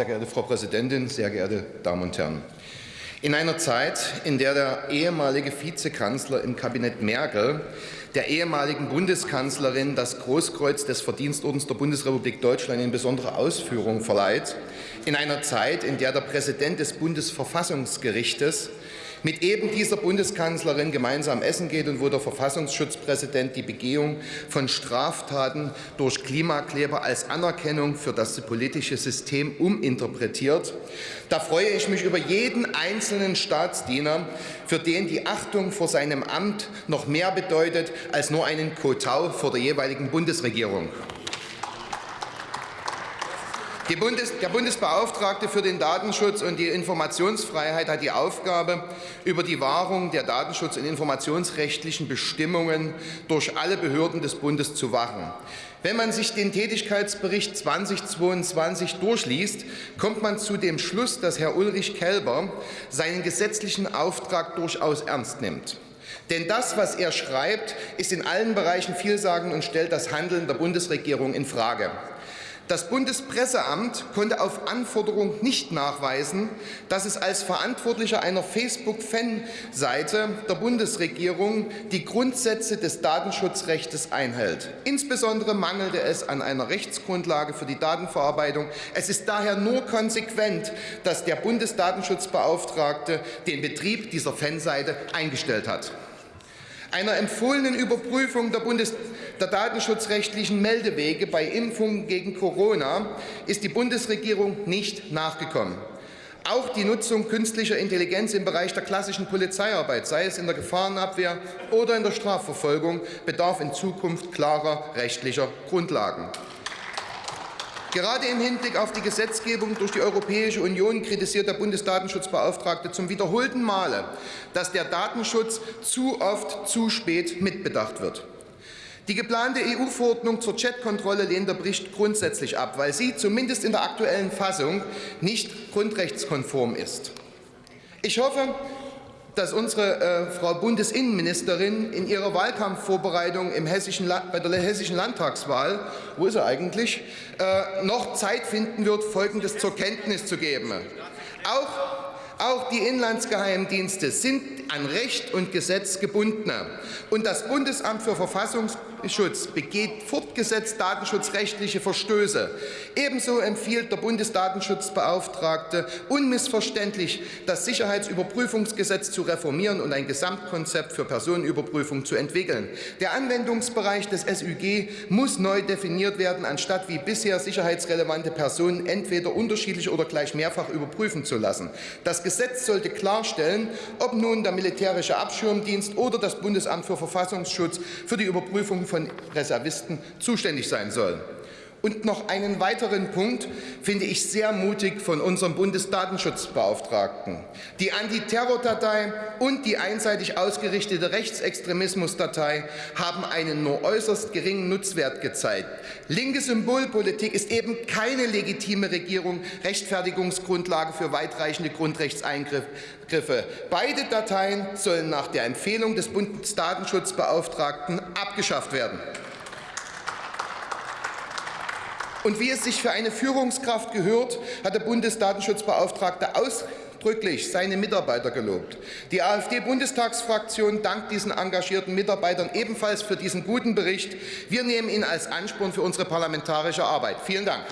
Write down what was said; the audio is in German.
Sehr geehrte Frau Präsidentin, sehr geehrte Damen und Herren! In einer Zeit, in der der ehemalige Vizekanzler im Kabinett Merkel der ehemaligen Bundeskanzlerin das Großkreuz des Verdienstordens der Bundesrepublik Deutschland in besonderer Ausführung verleiht, in einer Zeit, in der der Präsident des Bundesverfassungsgerichtes mit eben dieser Bundeskanzlerin gemeinsam essen geht und wo der Verfassungsschutzpräsident die Begehung von Straftaten durch Klimakleber als Anerkennung für das politische System uminterpretiert. Da freue ich mich über jeden einzelnen Staatsdiener, für den die Achtung vor seinem Amt noch mehr bedeutet als nur einen Kotau vor der jeweiligen Bundesregierung. Bundes der Bundesbeauftragte für den Datenschutz und die Informationsfreiheit hat die Aufgabe, über die Wahrung der datenschutz- und informationsrechtlichen Bestimmungen durch alle Behörden des Bundes zu wachen. Wenn man sich den Tätigkeitsbericht 2022 durchliest, kommt man zu dem Schluss, dass Herr Ulrich Kelber seinen gesetzlichen Auftrag durchaus ernst nimmt. Denn das, was er schreibt, ist in allen Bereichen vielsagend und stellt das Handeln der Bundesregierung infrage. Das Bundespresseamt konnte auf Anforderung nicht nachweisen, dass es als Verantwortlicher einer Facebook-Fanseite der Bundesregierung die Grundsätze des Datenschutzrechts einhält. Insbesondere mangelte es an einer Rechtsgrundlage für die Datenverarbeitung. Es ist daher nur konsequent, dass der Bundesdatenschutzbeauftragte den Betrieb dieser Fanseite eingestellt hat. Einer empfohlenen Überprüfung der, Bundes der datenschutzrechtlichen Meldewege bei Impfungen gegen Corona ist die Bundesregierung nicht nachgekommen. Auch die Nutzung künstlicher Intelligenz im Bereich der klassischen Polizeiarbeit, sei es in der Gefahrenabwehr oder in der Strafverfolgung, bedarf in Zukunft klarer rechtlicher Grundlagen. Gerade im Hinblick auf die Gesetzgebung durch die Europäische Union kritisiert der Bundesdatenschutzbeauftragte zum wiederholten Male, dass der Datenschutz zu oft zu spät mitbedacht wird. Die geplante EU-Verordnung zur Chatkontrolle lehnt der Bericht grundsätzlich ab, weil sie zumindest in der aktuellen Fassung nicht grundrechtskonform ist. Ich hoffe, dass unsere äh, Frau Bundesinnenministerin in ihrer Wahlkampfvorbereitung im hessischen bei der hessischen Landtagswahl, wo ist er eigentlich, äh, noch Zeit finden wird, Folgendes zur Kenntnis zu geben. Auch, auch die Inlandsgeheimdienste sind an Recht und Gesetz gebunden. Und das Bundesamt für Verfassungs Datenschutz begeht fortgesetzt datenschutzrechtliche Verstöße. Ebenso empfiehlt der Bundesdatenschutzbeauftragte unmissverständlich, das Sicherheitsüberprüfungsgesetz zu reformieren und ein Gesamtkonzept für Personenüberprüfung zu entwickeln. Der Anwendungsbereich des SÜG muss neu definiert werden, anstatt wie bisher sicherheitsrelevante Personen entweder unterschiedlich oder gleich mehrfach überprüfen zu lassen. Das Gesetz sollte klarstellen, ob nun der militärische Abschirmdienst oder das Bundesamt für Verfassungsschutz für die Überprüfung von Reservisten zuständig sein soll. Und noch einen weiteren Punkt finde ich sehr mutig von unserem Bundesdatenschutzbeauftragten. Die Antiterrordatei und die einseitig ausgerichtete Rechtsextremismusdatei haben einen nur äußerst geringen Nutzwert gezeigt. Linke Symbolpolitik ist eben keine legitime Regierung, Rechtfertigungsgrundlage für weitreichende Grundrechtseingriffe. Beide Dateien sollen nach der Empfehlung des Bundesdatenschutzbeauftragten abgeschafft werden. Und wie es sich für eine Führungskraft gehört, hat der Bundesdatenschutzbeauftragte ausdrücklich seine Mitarbeiter gelobt. Die AfD-Bundestagsfraktion dankt diesen engagierten Mitarbeitern ebenfalls für diesen guten Bericht. Wir nehmen ihn als Ansporn für unsere parlamentarische Arbeit. Vielen Dank.